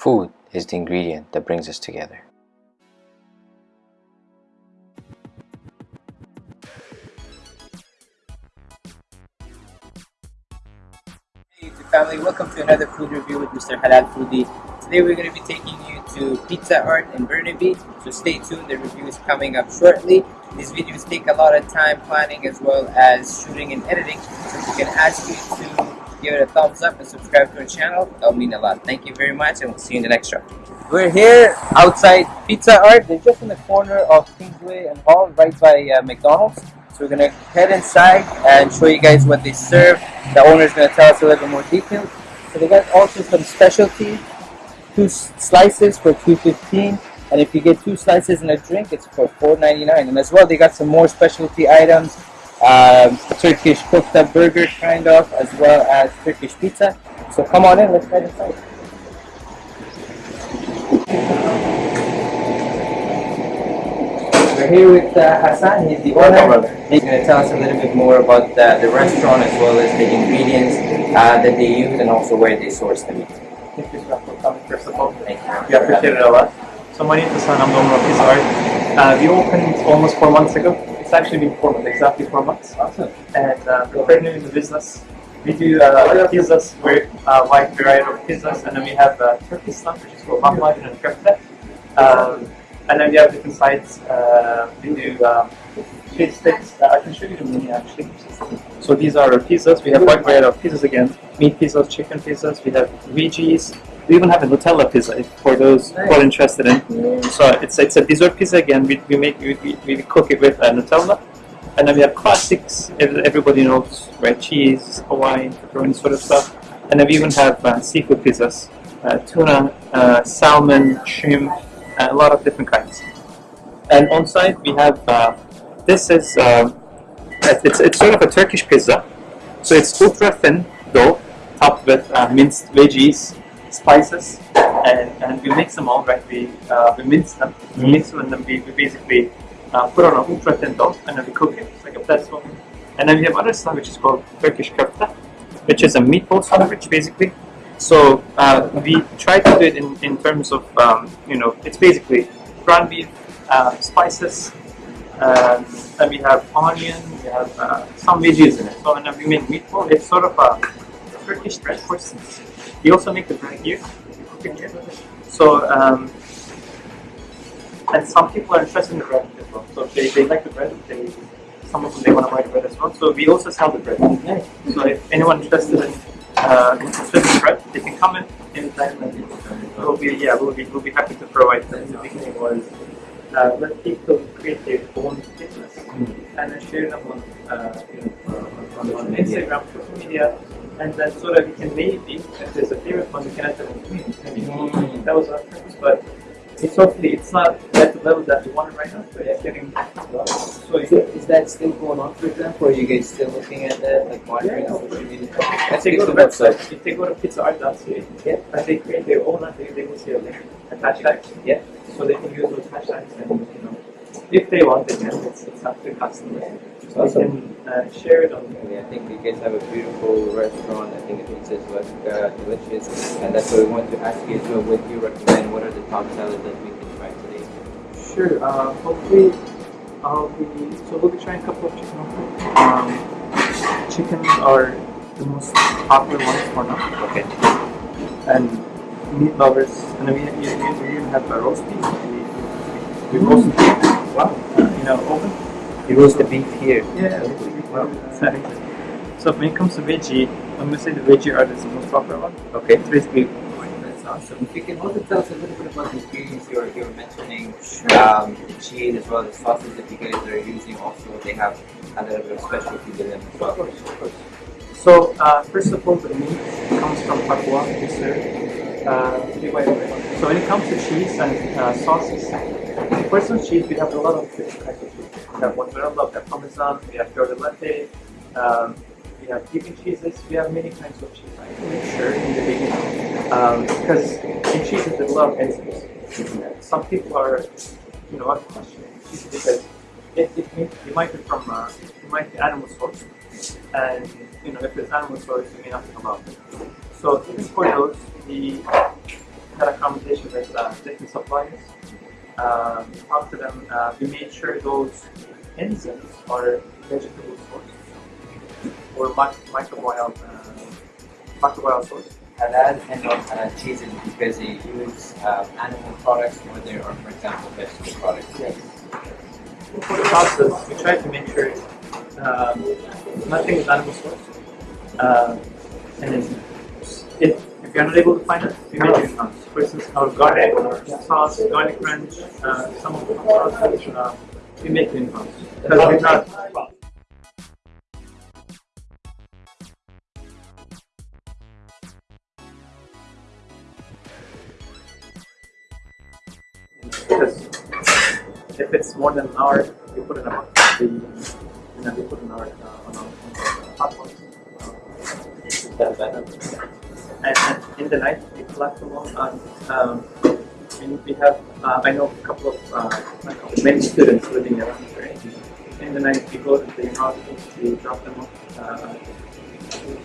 Food is the ingredient that brings us together. Hey YouTube family, welcome to another food review with Mr. Halal Foodie. Today we're going to be taking you to Pizza Art in Burnaby, so stay tuned, the review is coming up shortly. These videos take a lot of time planning as well as shooting and editing, so we can ask you to give it a thumbs up and subscribe to our channel, that'll mean a lot. Thank you very much and we'll see you in the next one. We're here outside Pizza Art, they're just in the corner of Kingsway and Hall, right by uh, McDonald's. So we're gonna head inside and show you guys what they serve. The owner's gonna tell us a little bit more details. So they got also some specialty, two slices for 215 and if you get two slices and a drink, it's for 4.99. And as well, they got some more specialty items, um, Turkish kofta burger kind of, as well as Turkish pizza. So come on in, let's head inside. We're here with uh, Hassan, he's the owner. He's going to tell us a little bit more about uh, the restaurant as well as the ingredients uh, that they use and also where they source the meat. Thank you for coming first of all. Thank you. We appreciate it a lot. So my name is Hassan, I'm the owner of Pizza Art. Uh, we opened almost four months ago. It's actually been months, exactly four months. Awesome. And uh, we're very new in the business. We do uh, pizzas, we're a wide variety of pizzas, and then we have uh, Turkish stuff, which is called lahmacun and köfte. Um, and then we have different sides. Uh, we do um, cheese sticks. Uh, I can show you the menu actually. So these are our pizzas. We have wide variety of pizzas again. Meat pizzas, chicken pizzas. We have veggies. We even have a Nutella pizza for those who are interested in. So it's it's a dessert pizza again. We, we make we, we, cook it with uh, Nutella, and then we have classics. Everybody knows red cheese, Hawaiian, pepperoni sort of stuff. And then we even have uh, seafood pizzas, uh, tuna, uh, salmon, shrimp, uh, a lot of different kinds. And on site we have uh, this is um, it's it's sort of a Turkish pizza. So it's ultra thin dough, topped with minced veggies, spices, and, and we mix them all, right? We, uh, we mince them, we mix them, and then we, we basically uh, put on thin dough, and then we cook it. It's like a pretzel. And then we have other stuff which is called Turkish köfte, which is a meatball sandwich, basically. So uh, we try to do it in, in terms of, um, you know, it's basically ground beef, uh, spices, um, and we have onion, we have uh, some veggies in it. So when we make meatball, it's sort of a Turkish bread We also make the bread here. we cook it here. So, um, and some people are interested in the bread as well. So they, they like the bread, they, some of them they want to buy the bread as well. So we also sell the bread. So if anyone interested in uh, interested in bread, they can come in anytime and we'll be, yeah, we'll be, we'll be happy to provide them. The beginning was uh, let people create their own business and then share them on, uh, on, on Instagram, social media, and then so that we can maybe, if there's a favorite one, we can add them in between. Maybe that was our purpose, but it's hopefully it's not at the level that we want right now, but it's getting so Is, it, is that still going on, for example, or are you guys still looking at that, like monitoring Yeah. social media? They to to the the website. website, if they go to pizzaart.ca, Yeah. and they create their own, I think they will see a link, a hashtag, Yeah. so they can use those hashtags and, you know, if they want, they can, it's, it's up to customers. customer. So Awesome. they can uh, share it on Yeah, I think you guys have a beautiful restaurant. I think the pizza is uh, delicious, and that's what we want to ask you as well. What do you recommend? What are the top sellers that we can try today? Sure. Uh, hopefully, I'll be. So we'll be trying a couple of chicken. Um, chickens are the most popular ones for now. Okay. And meat lovers, and then we, we, we, we even have a roast beef. We, we, we roast beef. Wow. Uh, in an oven. You roast the beef here. Yeah. Wow. Exactly. So when it comes to veggie, I'm gonna say the veggie art is the most popular one. Okay. It's basically That's awesome. If you can also tell us a little bit about the ingredients you were, you were mentioning, um, the cheese as well as sauces that you guys are using. Also, they have a little bit of specialty to them as well. Of course, of course. So, uh, first of all, the meat comes from Papua, Mr. Uh, so when it comes to cheese and uh, sauces, first on cheese, we have a lot of different kinds of cheese. We have mozzarella, we have parmesan, we have fior di latte, um, we have vegan cheeses, we have many kinds of cheese. I have make sure in the beginning, because in cheeses there's a lot of enzymes. Some people are, you know, questioning cheese because it, it, may, it might be from, uh, it might be animal source and you know if it's animal source you may to come out. So even for those, the had a conversation with uh, different suppliers. Uh, to them. Uh, we made sure those enzymes are vegetable source or mic- microbial uh, microbial source. halal and non-halal cheeses because they use um, animal products or they are, for example, vegetable products. Yes. For the process, we try to make sure um, nothing is animal source. Uh, and then if, if you're not able to find it, we make it in. For instance, our garlic sauce, garlic ranch, uh, some of the sauces, uh, we make it in house. Because we're not. Because if it's more than an hour, you put it in a bucket. And then we put it in our, uh, on our, on our hot box. And, and in the night, we collect them all. And, um, and we have, uh, I know a couple of, uh, many students living around here. In the night, we go to the hospitals, we drop them off. Uh,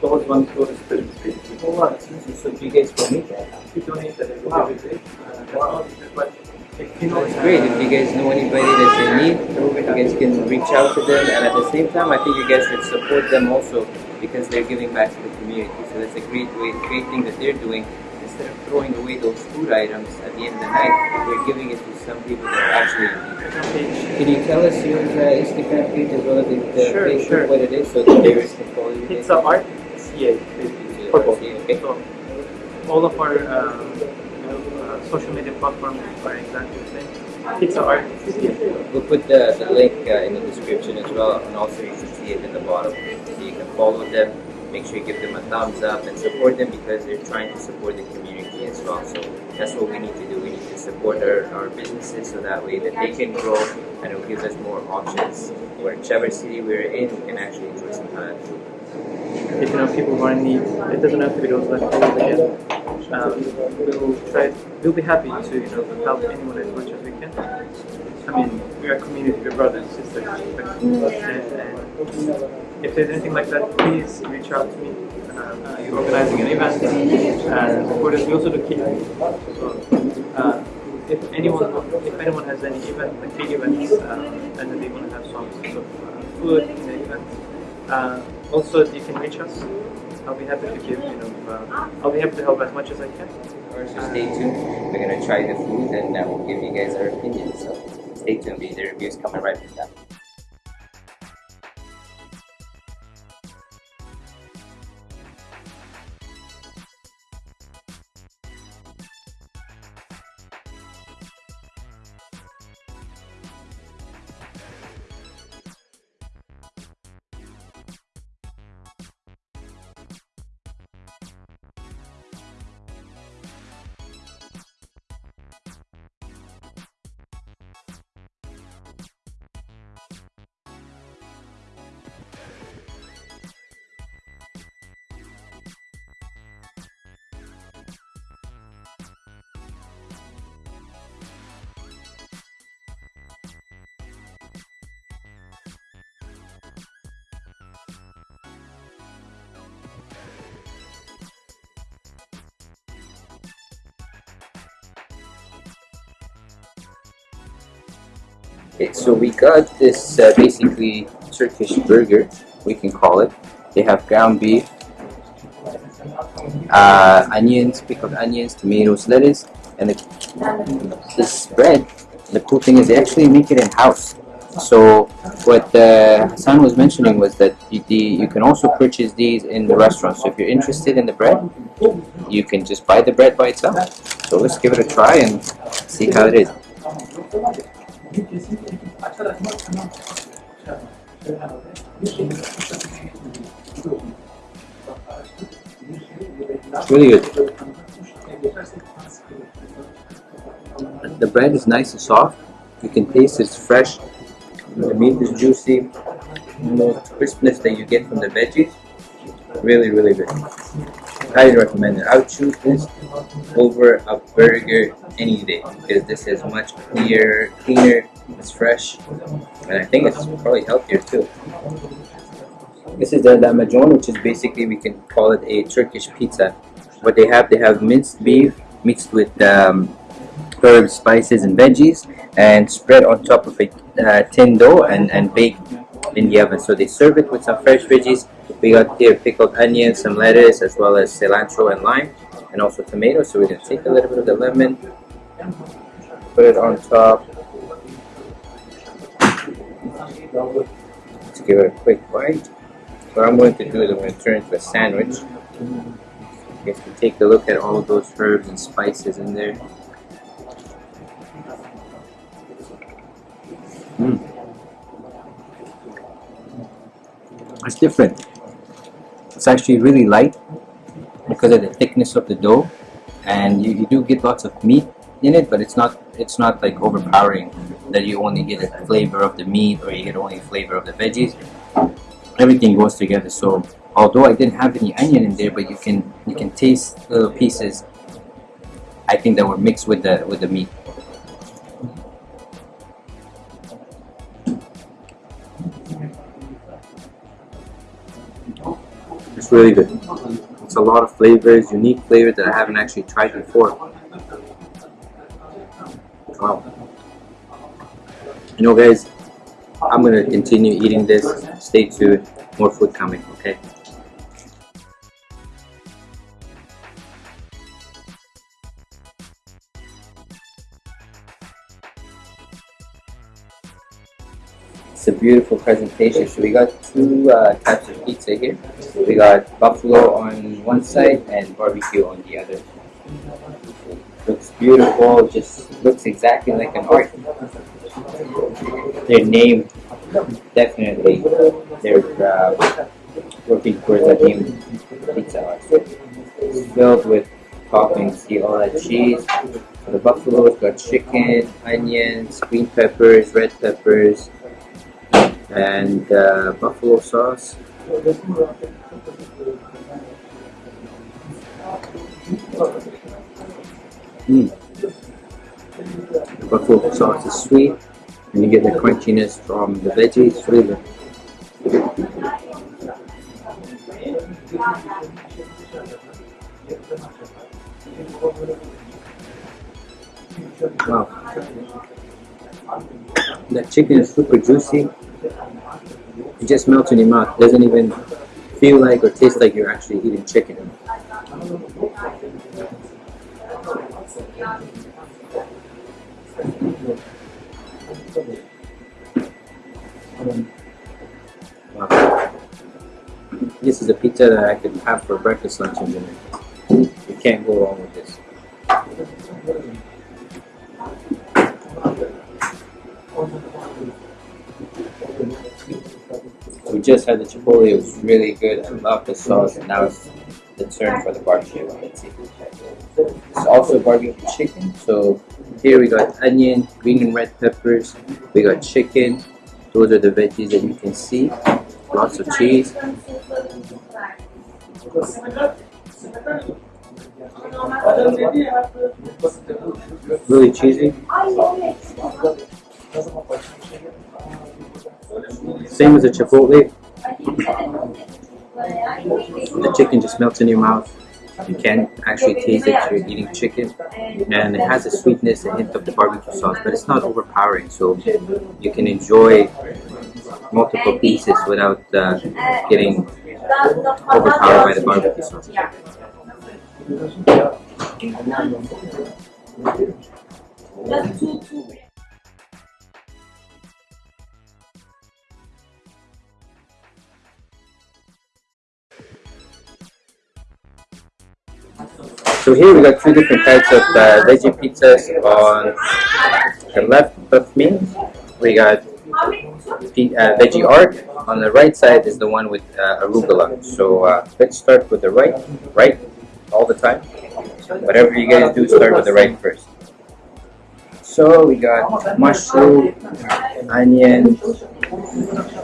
those ones go to we, Oh, wow, that's easy. So do you guys donate that? we donate that every Wow. day. Uh, that's all. But if you know, It's great. If you guys know anybody that's in need, you guys can reach out to them. And at the same time, I think you guys should support them also because they're giving back to the community. So that's a great way, great thing that they're doing. Instead of throwing away those food items at the end of the night, they're giving it to some people that actually in need. Can you tell us your uh, Instagram page as well as the, the Sure, Facebook, sure. what it is, so the viewers can follow you? Pizza Art CA. Purple. Okay. So all of our uh, you know, uh, social media platforms are exactly the same. Pizza Art CA. We'll put the, the link uh, in the description as well, and also you can see it in the bottom. So you can follow them, make sure you give them a thumbs up, and support them because they're trying to support the community as well. So that's what we need to do. We need to support our, our businesses so that way that they can grow and it gives us more options. Where Whichever city we're in, we can actually enjoy some halal food. If you know people who are in need, it doesn't have to be those like leftovers again. Um, we'll try. We'll be happy to you know help anyone as much as we can. I mean, we are community, we're brothers, sisters. And, if there's anything like that, please reach out to me. Uh, you're organizing an event, and us. We also do catering. So, uh, if anyone, if anyone has any event, like big events, um, and they want to have some sort of uh, food in the event, uh, also you can reach us. I'll be happy to give, you know, uh, I'll be happy to help as much as I can. So stay tuned. We're gonna try the food and uh, we'll give you guys our opinion. So stay tuned. The reviews coming right from that. Okay, so we got this uh, basically Turkish burger, we can call it. They have ground beef, uh, onions, pickled onions, tomatoes, lettuce, and the, this bread. The cool thing is they actually make it in house. So what uh, Hassan was mentioning was that you, the, you can also purchase these in the restaurant. So if you're interested in the bread, you can just buy the bread by itself. So let's give it a try and see how it is. Really good. The bread is nice and soft. You can taste it's fresh. The meat is juicy. The crispness that you get from the veggies, really, really good. Highly recommend it. I would choose this over a burger any day because this is much clearer, cleaner, it's fresh, and I think it's probably healthier too. This is the lahmacun, which is basically we can call it a Turkish pizza. What they have, they have minced beef, mixed with um, herbs, spices, and veggies, and spread on top of a uh, tin dough and, and baked in the oven. So they serve it with some fresh veggies. We got here pickled onions, some lettuce, as well as cilantro and lime, and also tomatoes. So we're gonna take a little bit of the lemon, put it on top. Let's give it a quick bite. What I'm going to do is I'm going to turn it into a sandwich. If you take a look at all those herbs and spices in there. Different. It's actually really light because of the thickness of the dough, and you, you do get lots of meat in it, but it's not it's not like overpowering that you only get a flavor of the meat or you get only flavor of the veggies. Everything goes together. So although I didn't have any onion in there, but you can you can taste little pieces. I think that were mixed with the with the meat. It's really good. It's a lot of flavors, unique flavors that I haven't actually tried before. Wow. You know guys, I'm gonna continue eating this. Stay tuned. More food coming, okay? It's a beautiful presentation. So we got two uh, types of pizza here. We got buffalo on one side and barbecue on the other. Looks beautiful, just looks exactly like an art. Their name, definitely, they're uh, working towards a name pizza. It's filled with toppings. See all that cheese. The buffalo's got chicken, onions, green peppers, red peppers, and uh, buffalo sauce. Mm. The buffalo sauce is sweet, and you get the crunchiness from the veggies. Really. Wow. The chicken is super juicy. It just melts in your mouth. It Doesn't even feel like or taste like you're actually eating chicken. Wow. This is a pizza that I could have for breakfast, lunch, and dinner. You can't go wrong with this. We just had the chipotle, it was really good. I love the sauce, and now it's the turn for the barbecue. It's also barbecue chicken. So here we got onion, green and red peppers. We got chicken. Those are the veggies that you can see. Lots of cheese. Really cheesy. Same as the chipotle. The chicken just melts in your mouth. You can't actually taste that you're eating chicken. And it has a sweetness, a hint of the barbecue sauce, but it's not overpowering. So you can enjoy multiple pieces without uh, getting overpowered by the barbecue sauce. So here we got two different types of uh, veggie pizzas. On the left of me, we got uh, veggie art. On the right side is the one with uh, arugula. So uh, let's start with the right, right, all the time. Whatever you guys do, start with the right first. So we got mushroom, onion.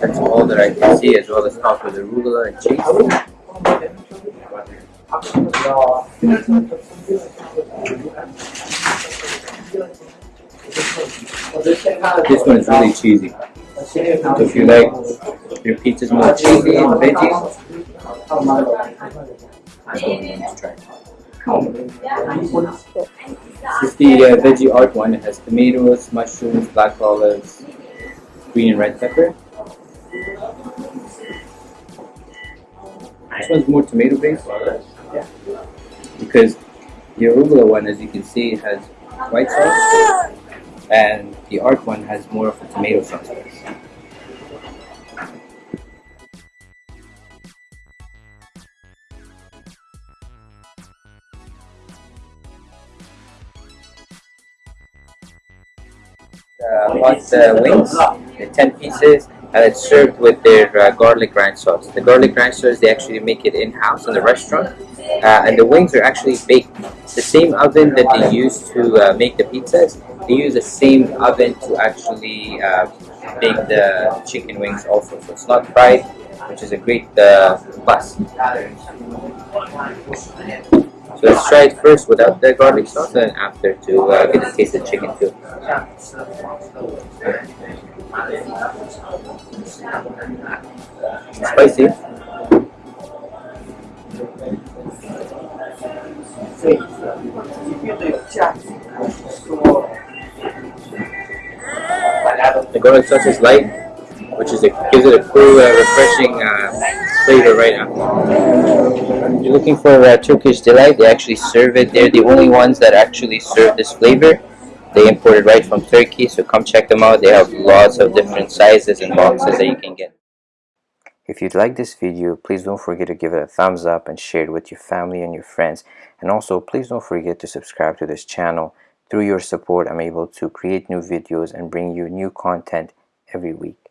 That's all that I can see, as well as topped with arugula and cheese. This one is really cheesy. So if you like your pizza's more cheesy and veggies, let's try. It's the uh, veggie art one. It has tomatoes, mushrooms, black olives, green and red pepper. This one's more tomato based. Because the arugula one, as you can see, has white sauce, and the art one has more of a tomato sauce base. uh, hot uh, wings, uh, 10 pieces, and it's served with their uh, garlic ranch sauce. The garlic ranch sauce, they actually make it in-house in the restaurant, uh, and the wings are actually baked. The same oven that they use to uh, make the pizzas, they use the same oven to actually uh, bake the chicken wings also. So it's not fried, which is a great uh, plus. So let's try it first without the garlic sauce and after to uh, get to taste the chicken too. Spicy. The garlic sauce is light, which is a, gives it a cool, uh, refreshing uh, flavor right now. You're looking for uh, Turkish delight? They actually serve it. They're the only ones that actually serve this flavor. They import it right from Turkey, so come check them out. They have lots of different sizes and boxes that you can get. If you'd like this video, please don't forget to give it a thumbs up and share it with your family and your friends. And also, please don't forget to subscribe to this channel. Through your support, I'm able to create new videos and bring you new content every week.